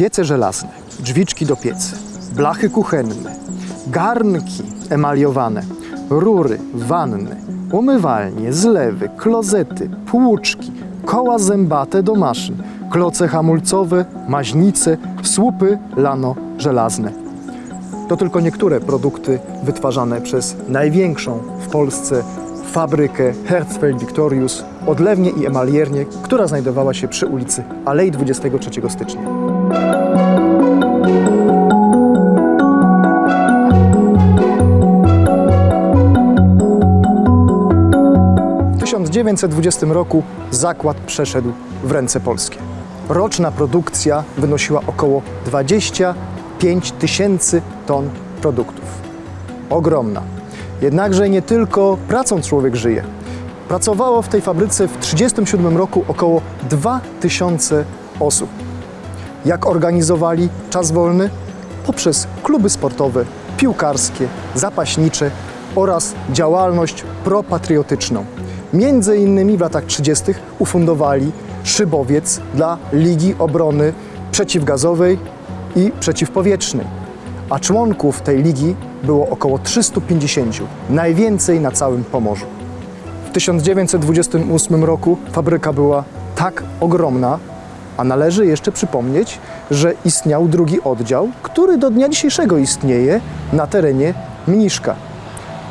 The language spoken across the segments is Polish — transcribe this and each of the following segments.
Piece żelazne, drzwiczki do piecy, blachy kuchenne, garnki emaliowane, rury, wanny, umywalnie, zlewy, klozety, płuczki, koła zębate do maszyn, kloce hamulcowe, maźnice, słupy lano żelazne. To tylko niektóre produkty wytwarzane przez największą w Polsce fabrykę Herzfeld Victorius, odlewnię i emaliernię, która znajdowała się przy ulicy Alei 23 stycznia. 1920 roku zakład przeszedł w ręce polskie. Roczna produkcja wynosiła około 25 tysięcy ton produktów. Ogromna. Jednakże nie tylko pracą człowiek żyje. Pracowało w tej fabryce w 1937 roku około 2000 osób. Jak organizowali czas wolny? Poprzez kluby sportowe, piłkarskie, zapaśnicze oraz działalność propatriotyczną. Między innymi w latach 30. ufundowali szybowiec dla Ligi Obrony Przeciwgazowej i Przeciwpowietrznej. A członków tej ligi było około 350, najwięcej na całym Pomorzu. W 1928 roku fabryka była tak ogromna, a należy jeszcze przypomnieć, że istniał drugi oddział, który do dnia dzisiejszego istnieje na terenie Mniszka.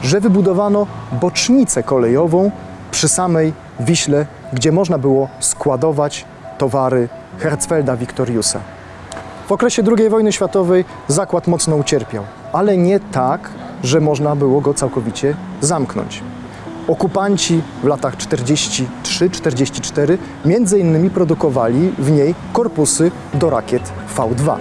Że wybudowano bocznicę kolejową przy samej Wiśle, gdzie można było składować towary Herzfelda Victoriusa. W okresie II wojny światowej zakład mocno ucierpiał, ale nie tak, że można było go całkowicie zamknąć. Okupanci w latach 43-44 między innymi produkowali w niej korpusy do rakiet V2.